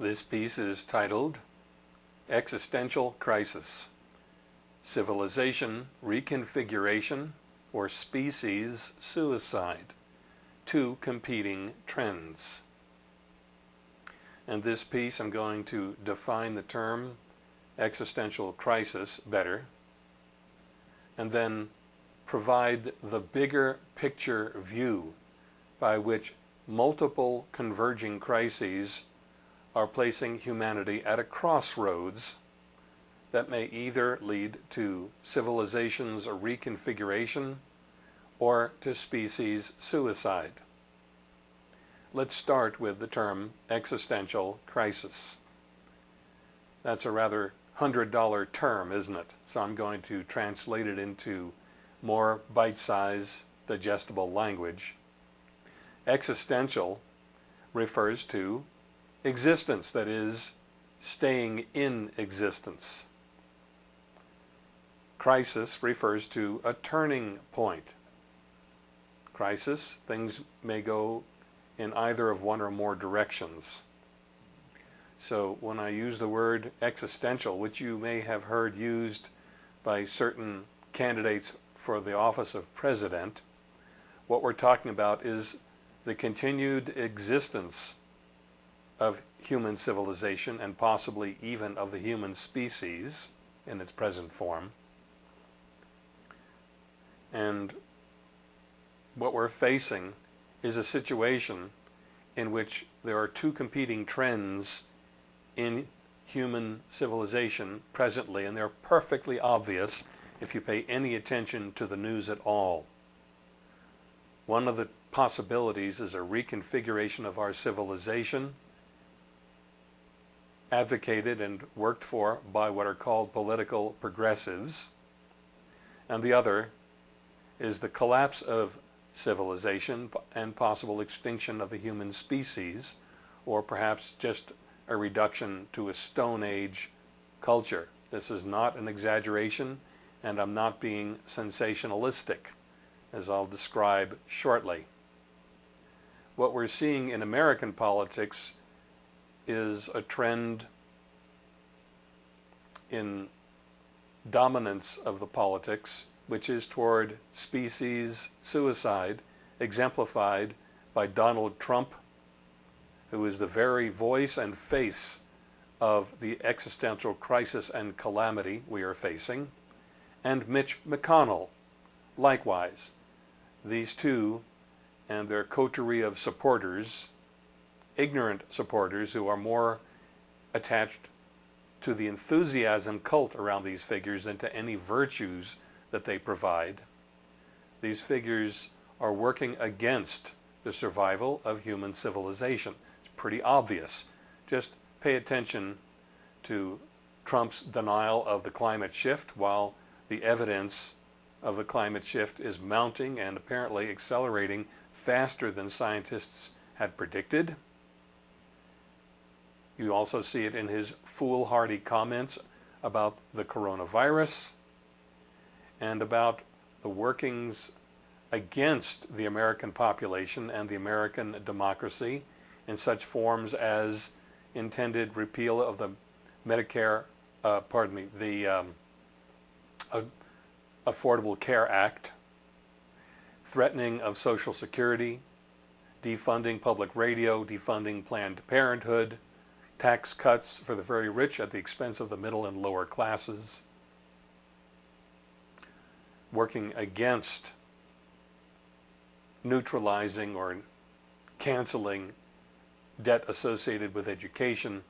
This piece is titled Existential Crisis Civilization Reconfiguration or Species Suicide Two Competing Trends. In this piece I'm going to define the term existential crisis better and then provide the bigger picture view by which multiple converging crises are placing humanity at a crossroads that may either lead to civilization's reconfiguration or to species suicide. Let's start with the term existential crisis. That's a rather hundred dollar term, isn't it? So I'm going to translate it into more bite-sized, digestible language. Existential refers to existence, that is, staying in existence. Crisis refers to a turning point. Crisis, things may go in either of one or more directions. So when I use the word existential, which you may have heard used by certain candidates for the office of president, what we're talking about is the continued existence of human civilization and possibly even of the human species in its present form. And what we're facing is a situation in which there are two competing trends in human civilization presently, and they're perfectly obvious if you pay any attention to the news at all. One of the possibilities is a reconfiguration of our civilization advocated and worked for by what are called political progressives. And the other is the collapse of civilization and possible extinction of the human species, or perhaps just a reduction to a Stone Age culture. This is not an exaggeration, and I'm not being sensationalistic, as I'll describe shortly. What we're seeing in American politics is a trend in dominance of the politics, which is toward species suicide, exemplified by Donald Trump, who is the very voice and face of the existential crisis and calamity we are facing, and Mitch McConnell, likewise. These two and their coterie of supporters ignorant supporters who are more attached to the enthusiasm cult around these figures than to any virtues that they provide. These figures are working against the survival of human civilization. It's pretty obvious. Just pay attention to Trump's denial of the climate shift while the evidence of the climate shift is mounting and apparently accelerating faster than scientists had predicted. You also see it in his foolhardy comments about the coronavirus and about the workings against the American population and the American democracy in such forms as intended repeal of the Medicare, uh, pardon me, the um, Affordable Care Act, threatening of Social Security, defunding public radio, defunding Planned Parenthood, tax cuts for the very rich at the expense of the middle and lower classes, working against neutralizing or canceling debt associated with education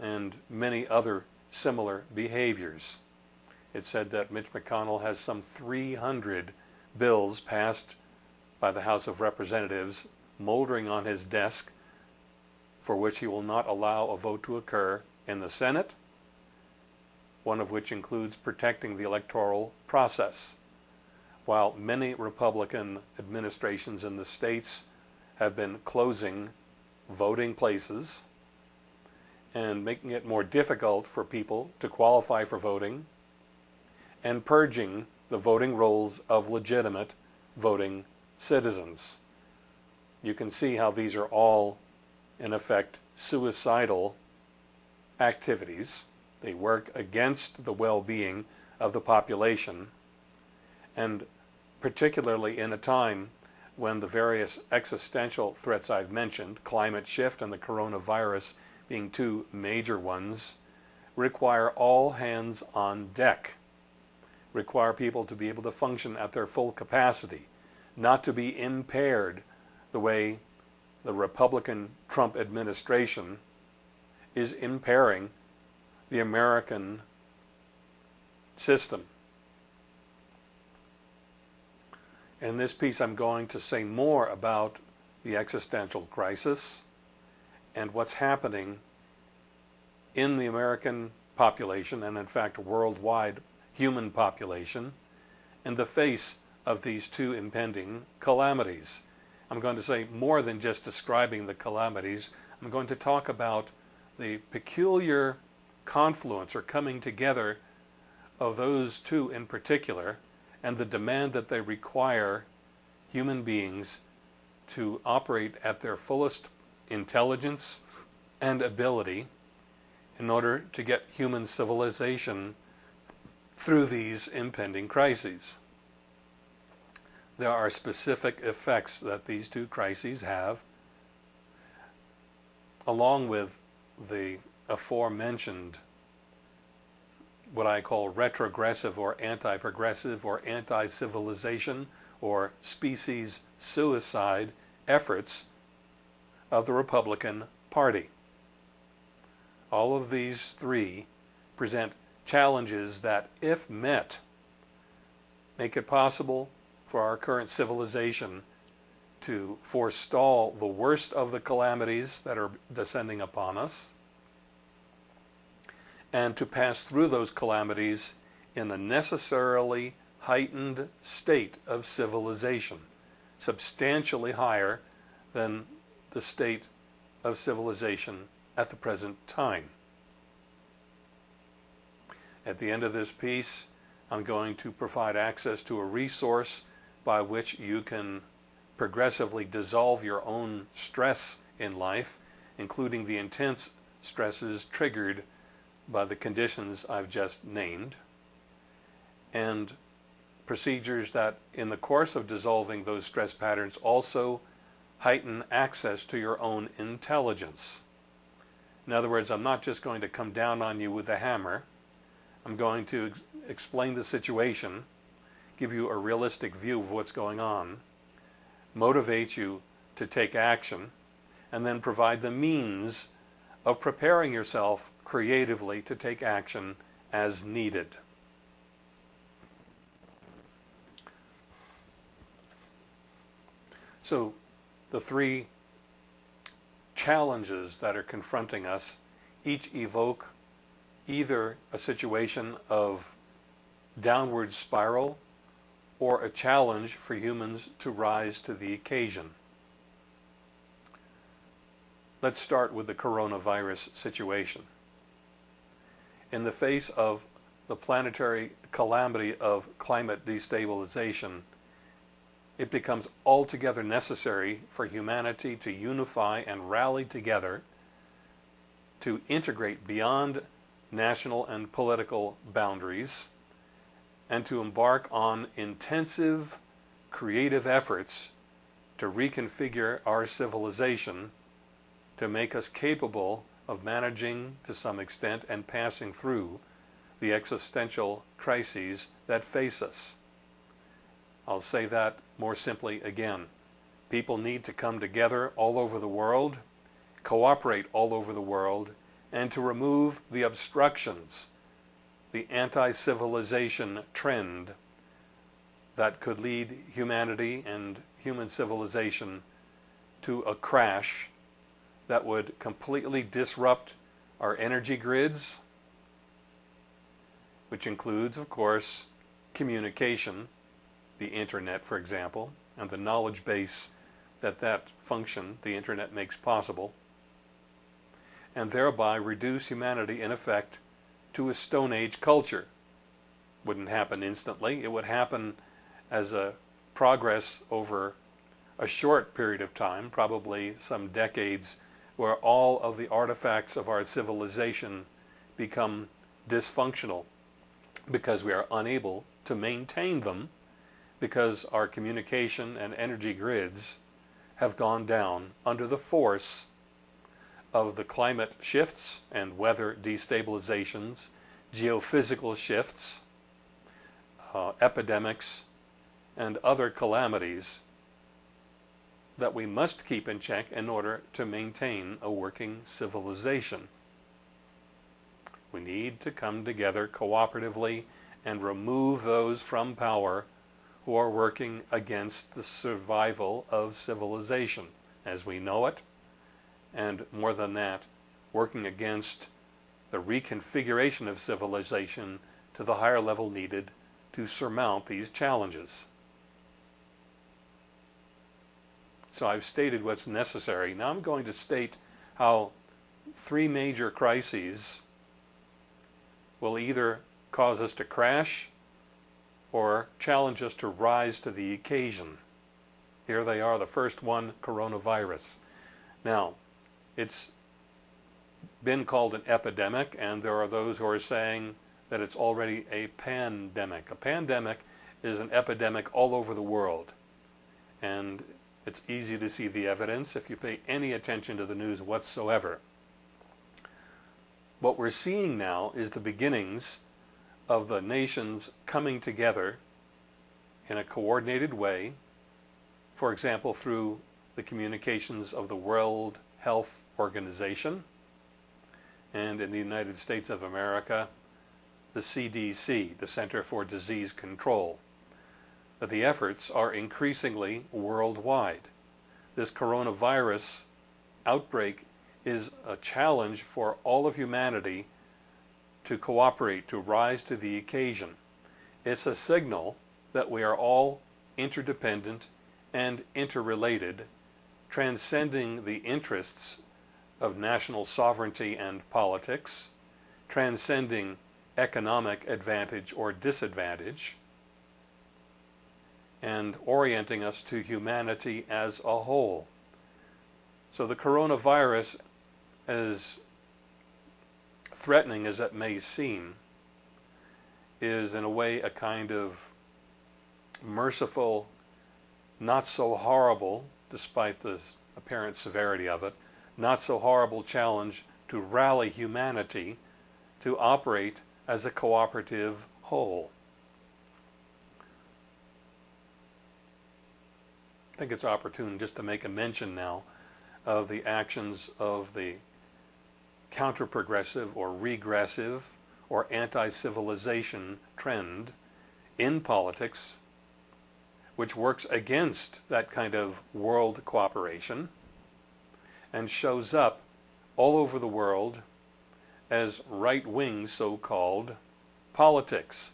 and many other similar behaviors. It said that Mitch McConnell has some 300 bills passed by the House of Representatives moldering on his desk for which he will not allow a vote to occur in the Senate, one of which includes protecting the electoral process. While many Republican administrations in the states have been closing voting places and making it more difficult for people to qualify for voting and purging the voting rolls of legitimate voting citizens. You can see how these are all in effect, suicidal activities. They work against the well-being of the population, and particularly in a time when the various existential threats I've mentioned, climate shift and the coronavirus being two major ones, require all hands on deck, require people to be able to function at their full capacity, not to be impaired the way the Republican Trump administration is impairing the American system. In this piece, I'm going to say more about the existential crisis and what's happening in the American population, and in fact, worldwide human population, in the face of these two impending calamities. I'm going to say more than just describing the calamities. I'm going to talk about the peculiar confluence or coming together of those two in particular and the demand that they require human beings to operate at their fullest intelligence and ability in order to get human civilization through these impending crises. There are specific effects that these two crises have, along with the aforementioned what I call retrogressive or anti-progressive or anti-civilization or species suicide efforts of the Republican Party. All of these three present challenges that, if met, make it possible for our current civilization to forestall the worst of the calamities that are descending upon us and to pass through those calamities in a necessarily heightened state of civilization, substantially higher than the state of civilization at the present time. At the end of this piece, I'm going to provide access to a resource by which you can progressively dissolve your own stress in life, including the intense stresses triggered by the conditions I've just named, and procedures that in the course of dissolving those stress patterns also heighten access to your own intelligence. In other words, I'm not just going to come down on you with a hammer. I'm going to ex explain the situation, give you a realistic view of what's going on, motivate you to take action, and then provide the means of preparing yourself creatively to take action as needed. So the three challenges that are confronting us each evoke either a situation of downward spiral or a challenge for humans to rise to the occasion. Let's start with the coronavirus situation in the face of the planetary calamity of climate destabilization, it becomes altogether necessary for humanity to unify and rally together to integrate beyond national and political boundaries and to embark on intensive creative efforts to reconfigure our civilization to make us capable of managing to some extent and passing through the existential crises that face us. I'll say that more simply again. People need to come together all over the world, cooperate all over the world, and to remove the obstructions, the anti-civilization trend that could lead humanity and human civilization to a crash that would completely disrupt our energy grids, which includes, of course, communication, the internet, for example, and the knowledge base that that function, the internet, makes possible, and thereby reduce humanity, in effect, to a Stone Age culture. Wouldn't happen instantly. It would happen as a progress over a short period of time, probably some decades where all of the artifacts of our civilization become dysfunctional because we are unable to maintain them because our communication and energy grids have gone down under the force of the climate shifts and weather destabilizations, geophysical shifts, uh, epidemics, and other calamities that we must keep in check in order to maintain a working civilization. We need to come together cooperatively and remove those from power who are working against the survival of civilization as we know it, and more than that, working against the reconfiguration of civilization to the higher level needed to surmount these challenges. So I've stated what's necessary. Now I'm going to state how three major crises will either cause us to crash or challenge us to rise to the occasion. Here they are. The first one, coronavirus. Now, it's been called an epidemic, and there are those who are saying that it's already a pandemic. A pandemic is an epidemic all over the world. And it's easy to see the evidence if you pay any attention to the news whatsoever. What we're seeing now is the beginnings of the nations coming together in a coordinated way, for example, through the communications of the World Health Organization and in the United States of America, the CDC, the Center for Disease Control that the efforts are increasingly worldwide. This coronavirus outbreak is a challenge for all of humanity to cooperate, to rise to the occasion. It's a signal that we are all interdependent and interrelated, transcending the interests of national sovereignty and politics, transcending economic advantage or disadvantage, and orienting us to humanity as a whole. So the coronavirus, as threatening as it may seem, is in a way a kind of merciful, not so horrible, despite the apparent severity of it, not so horrible challenge to rally humanity to operate as a cooperative whole. I think it's opportune just to make a mention now of the actions of the counter-progressive or regressive or anti-civilization trend in politics which works against that kind of world cooperation and shows up all over the world as right-wing so-called politics,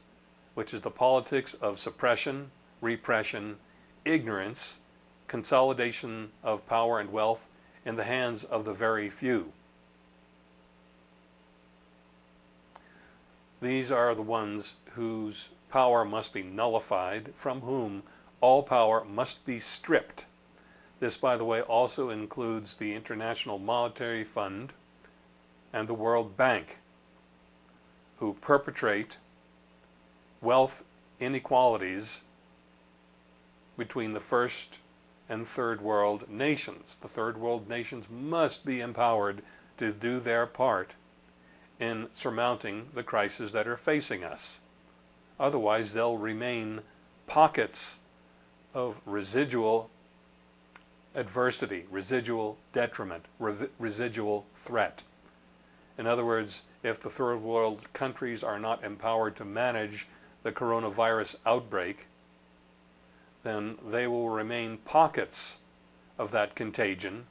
which is the politics of suppression, repression, ignorance, consolidation of power and wealth in the hands of the very few. These are the ones whose power must be nullified, from whom all power must be stripped. This, by the way, also includes the International Monetary Fund and the World Bank, who perpetrate wealth inequalities between the first and third world nations. The third world nations must be empowered to do their part in surmounting the crises that are facing us. Otherwise, they'll remain pockets of residual adversity, residual detriment, re residual threat. In other words, if the third world countries are not empowered to manage the coronavirus outbreak, then they will remain pockets of that contagion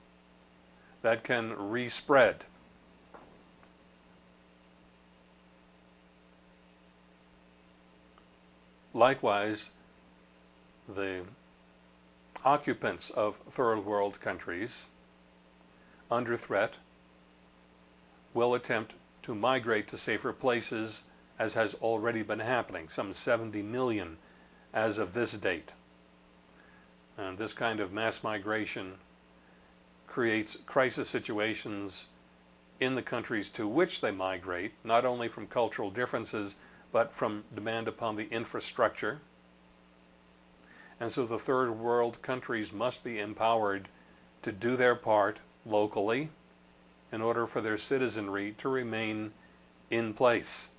that can respread. Likewise, the occupants of third world countries under threat will attempt to migrate to safer places as has already been happening, some 70 million as of this date. And this kind of mass migration creates crisis situations in the countries to which they migrate, not only from cultural differences, but from demand upon the infrastructure. And so the third world countries must be empowered to do their part locally in order for their citizenry to remain in place.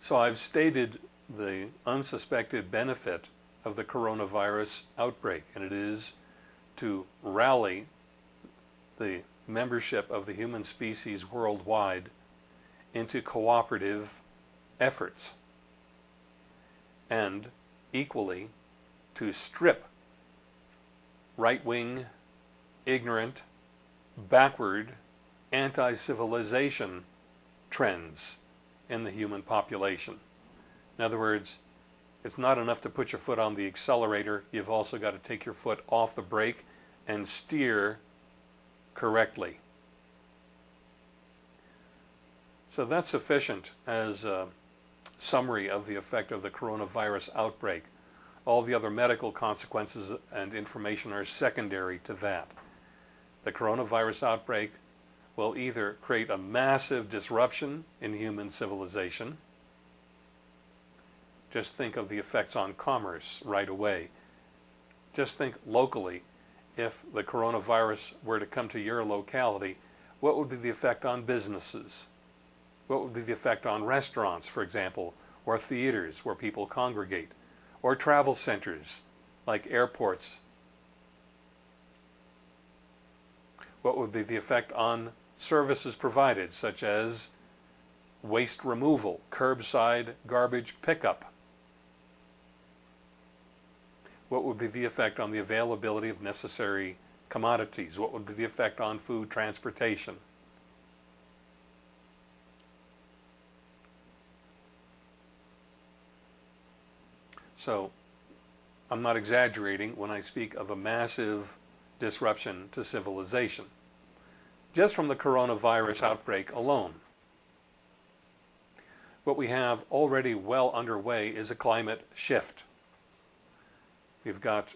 So I've stated the unsuspected benefit of the coronavirus outbreak, and it is to rally the membership of the human species worldwide into cooperative efforts, and equally to strip right-wing, ignorant, backward, anti-civilization trends in the human population. In other words, it's not enough to put your foot on the accelerator, you've also got to take your foot off the brake and steer correctly. So that's sufficient as a summary of the effect of the coronavirus outbreak. All the other medical consequences and information are secondary to that. The coronavirus outbreak will either create a massive disruption in human civilization. Just think of the effects on commerce right away. Just think locally, if the coronavirus were to come to your locality, what would be the effect on businesses? What would be the effect on restaurants, for example, or theaters where people congregate, or travel centers like airports? What would be the effect on services provided, such as waste removal, curbside garbage pickup. What would be the effect on the availability of necessary commodities? What would be the effect on food transportation? So, I'm not exaggerating when I speak of a massive disruption to civilization just from the coronavirus outbreak alone. What we have already well underway is a climate shift. We've got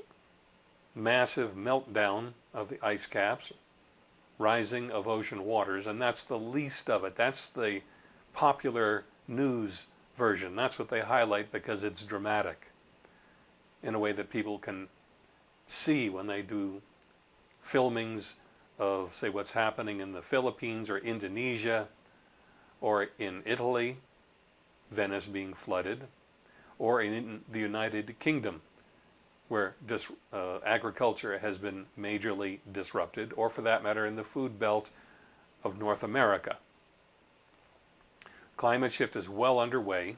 massive meltdown of the ice caps, rising of ocean waters, and that's the least of it. That's the popular news version. That's what they highlight because it's dramatic in a way that people can see when they do filmings of, say, what's happening in the Philippines or Indonesia or in Italy, Venice being flooded, or in the United Kingdom, where dis, uh, agriculture has been majorly disrupted, or for that matter, in the food belt of North America. Climate shift is well underway.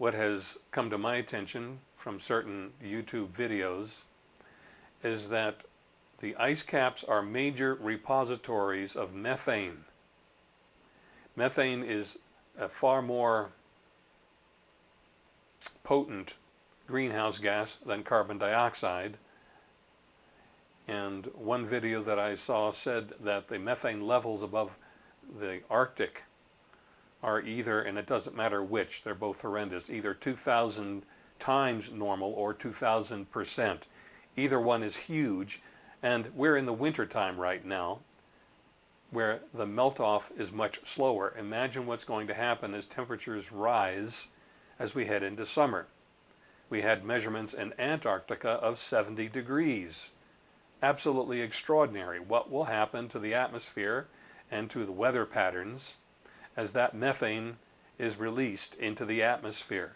What has come to my attention from certain YouTube videos is that the ice caps are major repositories of methane. Methane is a far more potent greenhouse gas than carbon dioxide. And one video that I saw said that the methane levels above the Arctic are either, and it doesn't matter which, they're both horrendous, either 2,000 times normal or 2,000%. Either one is huge and we're in the winter time right now where the melt-off is much slower. Imagine what's going to happen as temperatures rise as we head into summer. We had measurements in Antarctica of 70 degrees. Absolutely extraordinary. What will happen to the atmosphere and to the weather patterns as that methane is released into the atmosphere?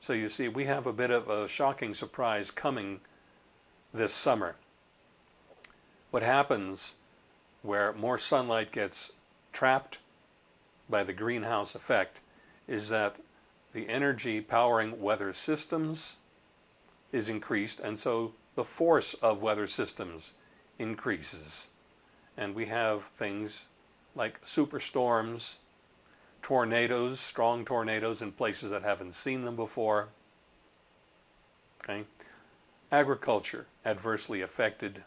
So you see, we have a bit of a shocking surprise coming this summer what happens where more sunlight gets trapped by the greenhouse effect is that the energy powering weather systems is increased and so the force of weather systems increases. And we have things like superstorms, tornadoes, strong tornadoes in places that haven't seen them before. Okay? Agriculture adversely affected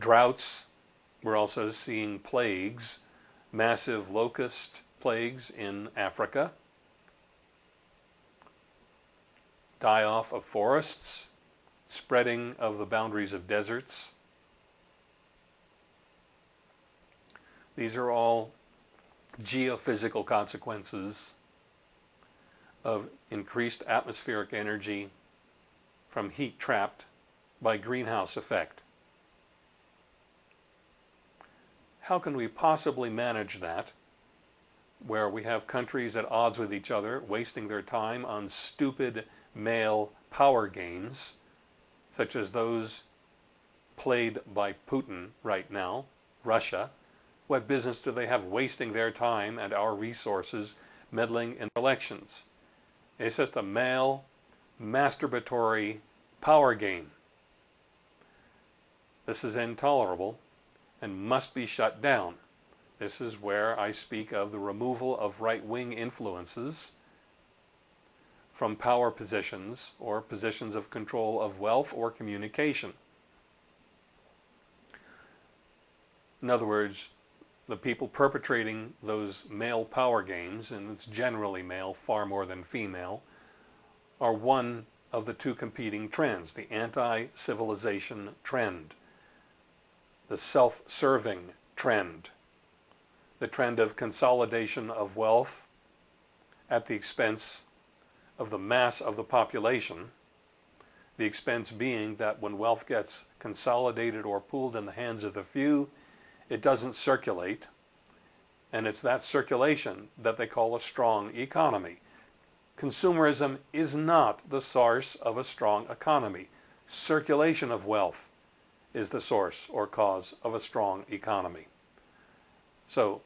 droughts. We're also seeing plagues, massive locust plagues in Africa, die off of forests spreading of the boundaries of deserts. These are all geophysical consequences of increased atmospheric energy from heat trapped by greenhouse effect. How can we possibly manage that where we have countries at odds with each other wasting their time on stupid male power games such as those played by Putin right now, Russia, what business do they have wasting their time and our resources meddling in elections? It's just a male masturbatory power game. This is intolerable and must be shut down. This is where I speak of the removal of right-wing influences from power positions or positions of control of wealth or communication. In other words, the people perpetrating those male power games, and it's generally male, far more than female, are one of the two competing trends, the anti-civilization trend, the self-serving trend, the trend of consolidation of wealth at the expense of the mass of the population, the expense being that when wealth gets consolidated or pooled in the hands of the few, it doesn't circulate, and it's that circulation that they call a strong economy. Consumerism is not the source of a strong economy. Circulation of wealth is the source or cause of a strong economy. So,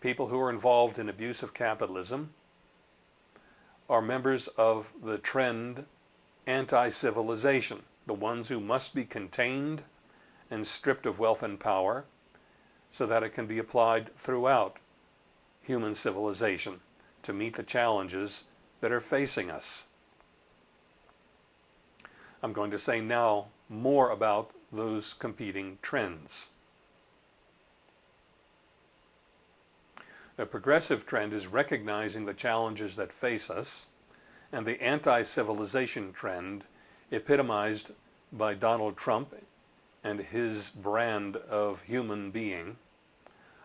people who are involved in abuse of capitalism are members of the trend anti-civilization, the ones who must be contained and stripped of wealth and power so that it can be applied throughout human civilization to meet the challenges that are facing us. I'm going to say now more about those competing trends. The progressive trend is recognizing the challenges that face us, and the anti-civilization trend, epitomized by Donald Trump and his brand of human being,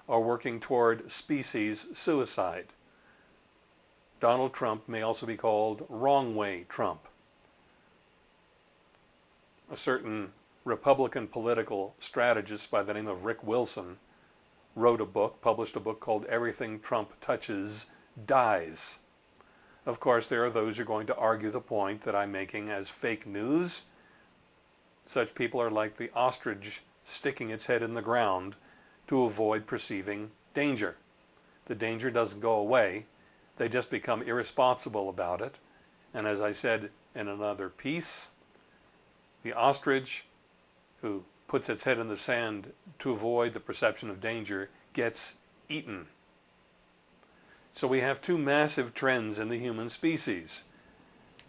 are working toward species suicide. Donald Trump may also be called wrong way Trump. A certain Republican political strategist by the name of Rick Wilson wrote a book, published a book called Everything Trump Touches Dies. Of course, there are those who are going to argue the point that I'm making as fake news. Such people are like the ostrich sticking its head in the ground to avoid perceiving danger. The danger doesn't go away. They just become irresponsible about it. And as I said in another piece, the ostrich who puts its head in the sand to avoid the perception of danger gets eaten. So we have two massive trends in the human species.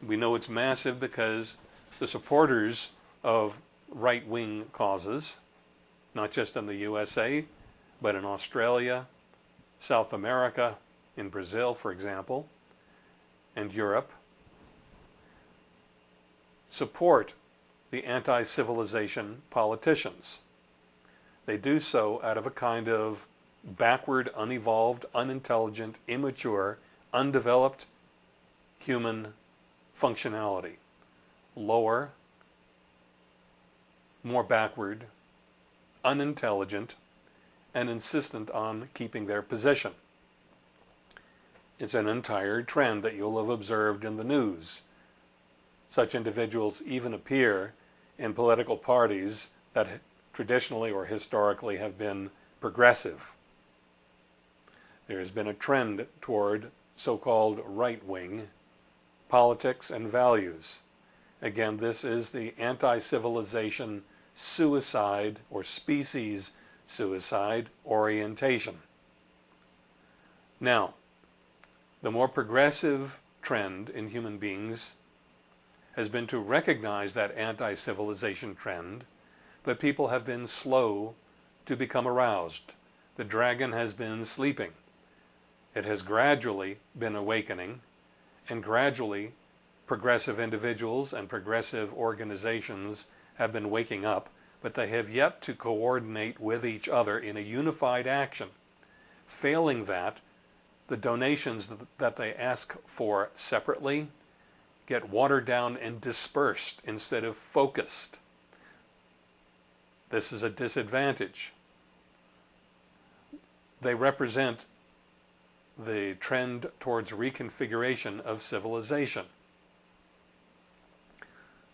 We know it's massive because the supporters of right-wing causes, not just in the USA, but in Australia, South America, in Brazil, for example, and Europe, support the anti-civilization politicians. They do so out of a kind of backward, unevolved, unintelligent, immature, undeveloped human functionality. Lower, more backward, unintelligent, and insistent on keeping their position. It's an entire trend that you'll have observed in the news. Such individuals even appear in political parties that traditionally or historically have been progressive. There has been a trend toward so-called right-wing politics and values. Again, this is the anti-civilization suicide or species suicide orientation. Now, the more progressive trend in human beings has been to recognize that anti-civilization trend, but people have been slow to become aroused. The dragon has been sleeping. It has gradually been awakening and gradually progressive individuals and progressive organizations have been waking up, but they have yet to coordinate with each other in a unified action. Failing that, the donations that they ask for separately get watered down and dispersed instead of focused. This is a disadvantage. They represent the trend towards reconfiguration of civilization.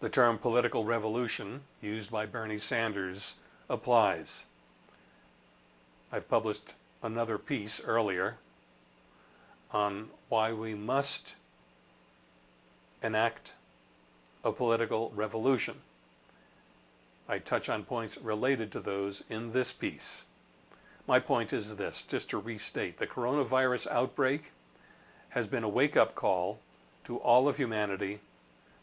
The term political revolution, used by Bernie Sanders, applies. I've published another piece earlier on why we must enact a political revolution. I touch on points related to those in this piece. My point is this, just to restate, the coronavirus outbreak has been a wake-up call to all of humanity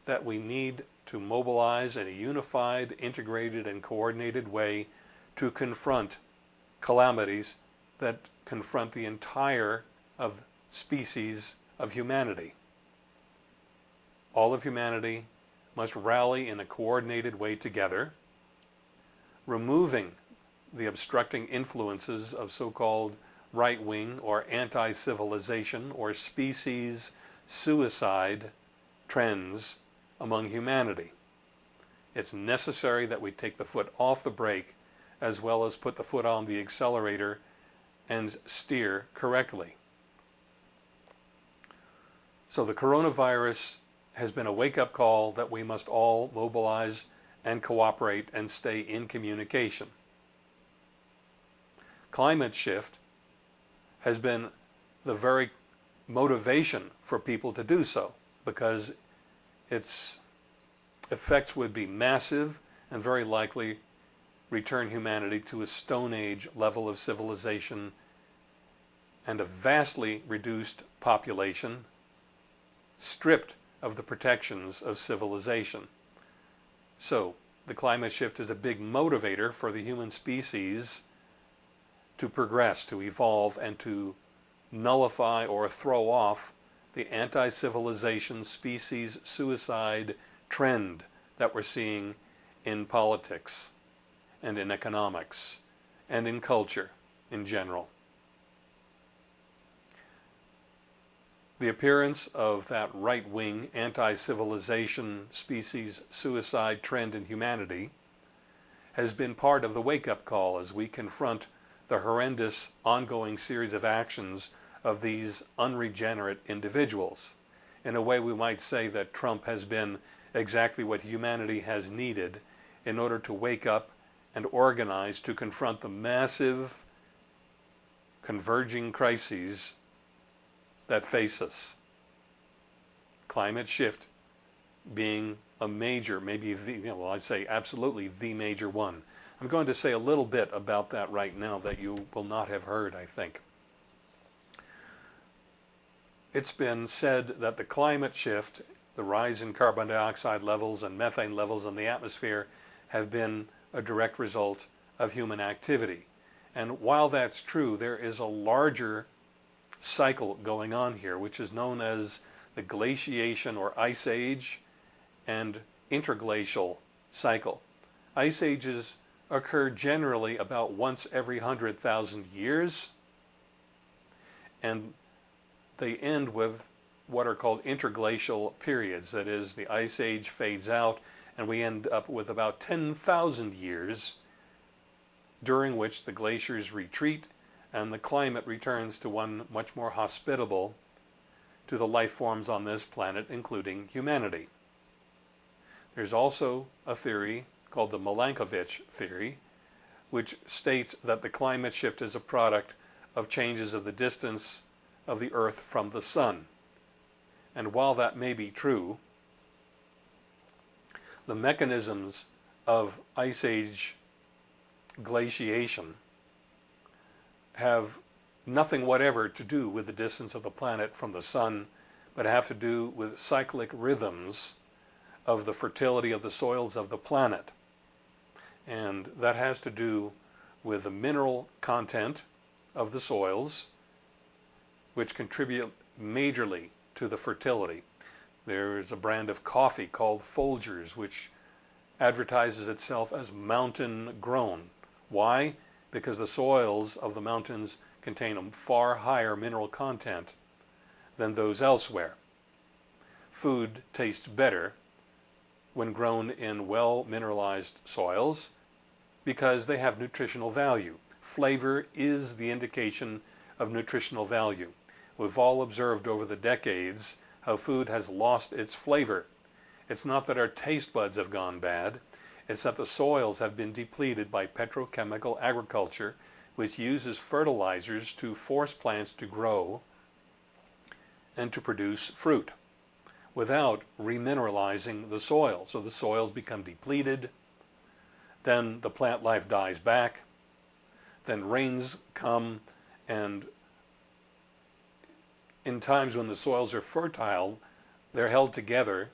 that we need to mobilize in a unified, integrated, and coordinated way to confront calamities that confront the entire of species of humanity. All of humanity must rally in a coordinated way together, removing the obstructing influences of so-called right-wing or anti-civilization or species suicide trends among humanity. It's necessary that we take the foot off the brake as well as put the foot on the accelerator and steer correctly. So the coronavirus has been a wake-up call that we must all mobilize and cooperate and stay in communication. Climate shift has been the very motivation for people to do so because its effects would be massive and very likely return humanity to a Stone Age level of civilization and a vastly reduced population stripped of the protections of civilization. So the climate shift is a big motivator for the human species to progress, to evolve, and to nullify or throw off the anti-civilization species suicide trend that we're seeing in politics and in economics and in culture in general. The appearance of that right-wing anti-civilization species suicide trend in humanity has been part of the wake-up call as we confront the horrendous ongoing series of actions of these unregenerate individuals. In a way we might say that Trump has been exactly what humanity has needed in order to wake up and organize to confront the massive converging crises that face us. Climate shift being a major, maybe the, you know, well, I'd say absolutely the major one. I'm going to say a little bit about that right now that you will not have heard, I think. It's been said that the climate shift, the rise in carbon dioxide levels and methane levels in the atmosphere have been a direct result of human activity. And while that's true, there is a larger cycle going on here, which is known as the glaciation or ice age and interglacial cycle. Ice ages occur generally about once every 100,000 years, and they end with what are called interglacial periods. That is, the ice age fades out, and we end up with about 10,000 years during which the glaciers retreat and the climate returns to one much more hospitable to the life forms on this planet, including humanity. There's also a theory called the Milankovitch theory, which states that the climate shift is a product of changes of the distance of the Earth from the Sun. And while that may be true, the mechanisms of ice age glaciation have nothing whatever to do with the distance of the planet from the sun, but have to do with cyclic rhythms of the fertility of the soils of the planet and that has to do with the mineral content of the soils which contribute majorly to the fertility. There is a brand of coffee called Folgers, which advertises itself as mountain grown. Why? Because the soils of the mountains contain a far higher mineral content than those elsewhere. Food tastes better when grown in well mineralized soils because they have nutritional value. Flavor is the indication of nutritional value. We've all observed over the decades how food has lost its flavor. It's not that our taste buds have gone bad, it's that the soils have been depleted by petrochemical agriculture, which uses fertilizers to force plants to grow and to produce fruit without remineralizing the soil. So the soils become depleted, then the plant life dies back, then rains come, and in times when the soils are fertile, they're held together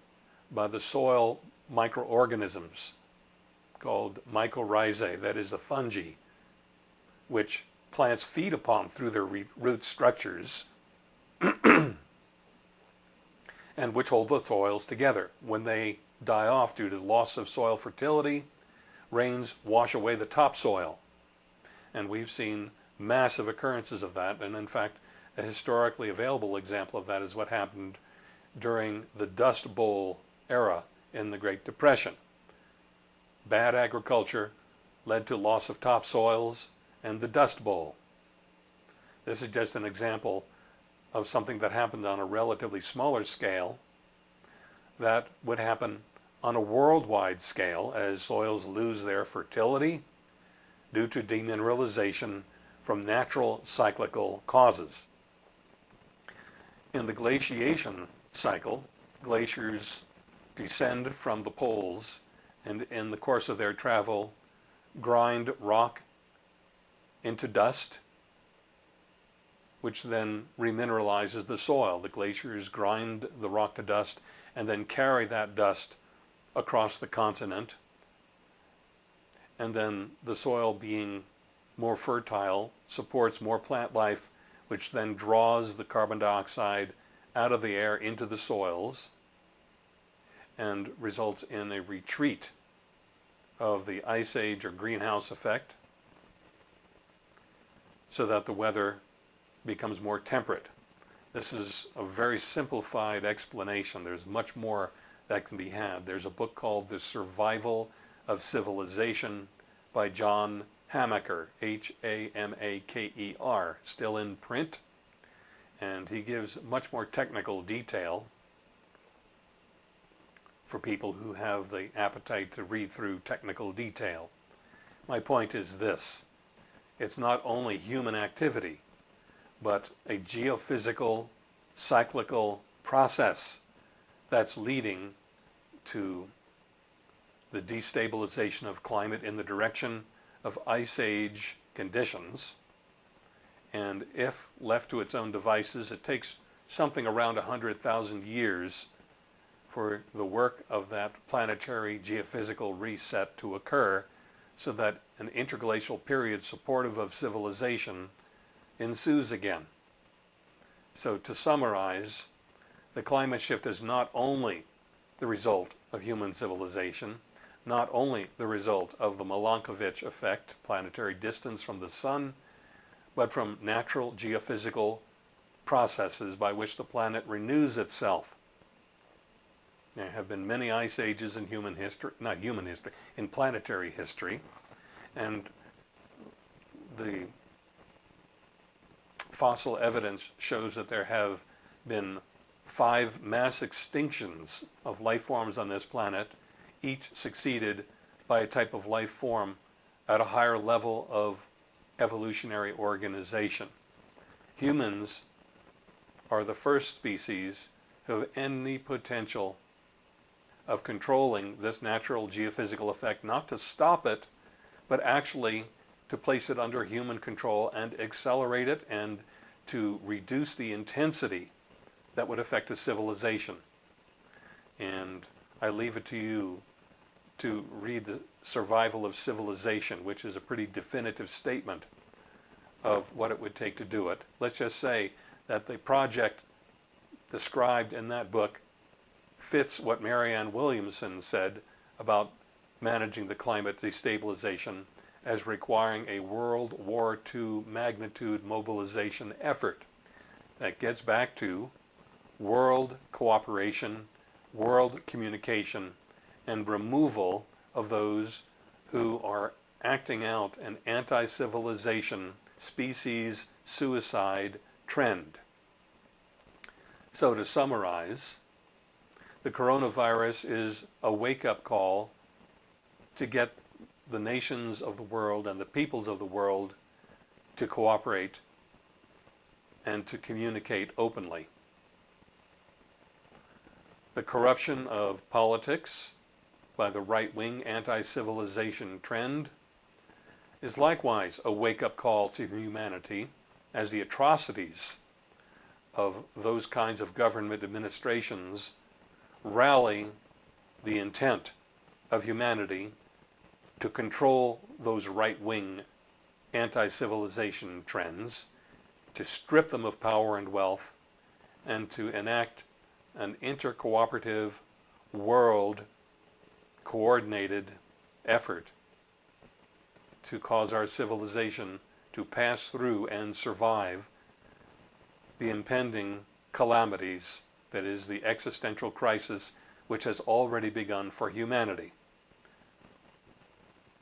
by the soil microorganisms called mycorrhizae, that is the fungi, which plants feed upon through their root structures and which hold the soils together. When they die off due to loss of soil fertility, rains wash away the topsoil. And we've seen massive occurrences of that. And in fact, a historically available example of that is what happened during the Dust Bowl era in the Great Depression. Bad agriculture led to loss of topsoils and the Dust Bowl. This is just an example of something that happened on a relatively smaller scale that would happen on a worldwide scale as soils lose their fertility due to demineralization from natural cyclical causes. In the glaciation cycle, glaciers descend from the poles and in the course of their travel grind rock into dust which then remineralizes the soil. The glaciers grind the rock to dust and then carry that dust across the continent. And then the soil being more fertile supports more plant life, which then draws the carbon dioxide out of the air into the soils and results in a retreat of the ice age or greenhouse effect so that the weather becomes more temperate. This is a very simplified explanation. There's much more that can be had. There's a book called The Survival of Civilization by John Hamaker, H-A-M-A-K-E-R, still in print. And he gives much more technical detail for people who have the appetite to read through technical detail. My point is this. It's not only human activity, but a geophysical, cyclical process that's leading to the destabilization of climate in the direction of ice age conditions. And if left to its own devices, it takes something around 100,000 years for the work of that planetary geophysical reset to occur so that an interglacial period supportive of civilization ensues again. So to summarize, the climate shift is not only the result of human civilization, not only the result of the Milankovitch effect, planetary distance from the sun, but from natural geophysical processes by which the planet renews itself. There have been many ice ages in human history, not human history, in planetary history, and the fossil evidence shows that there have been five mass extinctions of life forms on this planet, each succeeded by a type of life form at a higher level of evolutionary organization. Humans are the first species who have any potential of controlling this natural geophysical effect, not to stop it, but actually to place it under human control and accelerate it and to reduce the intensity that would affect a civilization. And I leave it to you to read the survival of civilization, which is a pretty definitive statement of what it would take to do it. Let's just say that the project described in that book fits what Marianne Williamson said about managing the climate destabilization as requiring a World War II magnitude mobilization effort. That gets back to world cooperation, world communication, and removal of those who are acting out an anti-civilization, species suicide trend. So to summarize, the coronavirus is a wake-up call to get the nations of the world and the peoples of the world to cooperate and to communicate openly. The corruption of politics by the right-wing anti-civilization trend is likewise a wake-up call to humanity as the atrocities of those kinds of government administrations rally the intent of humanity to control those right-wing anti-civilization trends, to strip them of power and wealth, and to enact an intercooperative world coordinated effort to cause our civilization to pass through and survive the impending calamities that is the existential crisis which has already begun for humanity.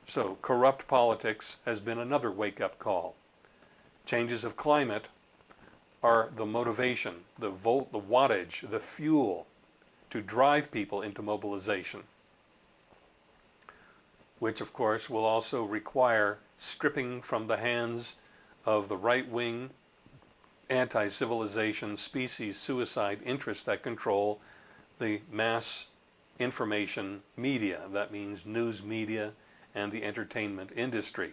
So corrupt politics has been another wake-up call. Changes of climate are the motivation, the volt, the wattage, the fuel to drive people into mobilization, which of course will also require stripping from the hands of the right-wing anti-civilization species suicide interests that control the mass information media. That means news media, and the entertainment industry.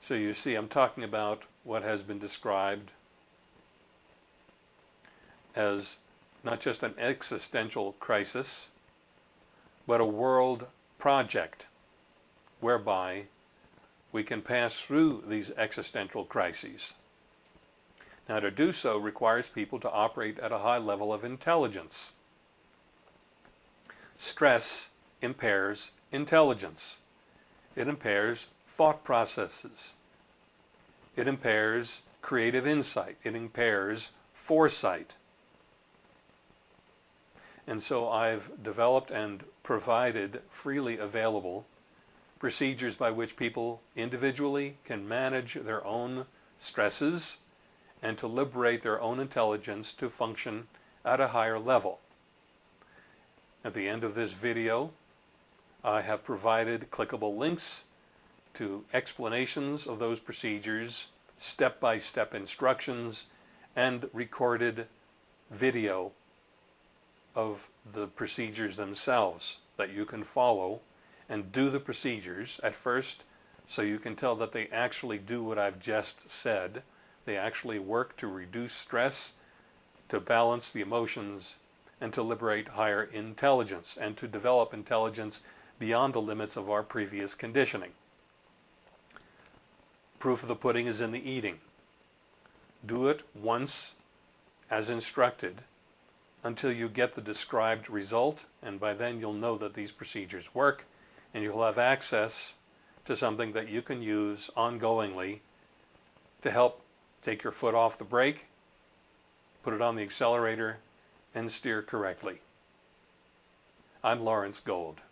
So you see, I'm talking about what has been described as not just an existential crisis, but a world project whereby we can pass through these existential crises. Now to do so requires people to operate at a high level of intelligence. Stress impairs intelligence. It impairs thought processes. It impairs creative insight. It impairs foresight. And so I've developed and provided freely available procedures by which people individually can manage their own stresses and to liberate their own intelligence to function at a higher level. At the end of this video, I have provided clickable links to explanations of those procedures, step-by-step -step instructions, and recorded video of the procedures themselves that you can follow and do the procedures at first so you can tell that they actually do what I've just said. They actually work to reduce stress, to balance the emotions, and to liberate higher intelligence, and to develop intelligence beyond the limits of our previous conditioning. Proof of the pudding is in the eating. Do it once as instructed until you get the described result, and by then you'll know that these procedures work, and you'll have access to something that you can use ongoingly to help take your foot off the brake, put it on the accelerator, and steer correctly. I'm Lawrence Gold.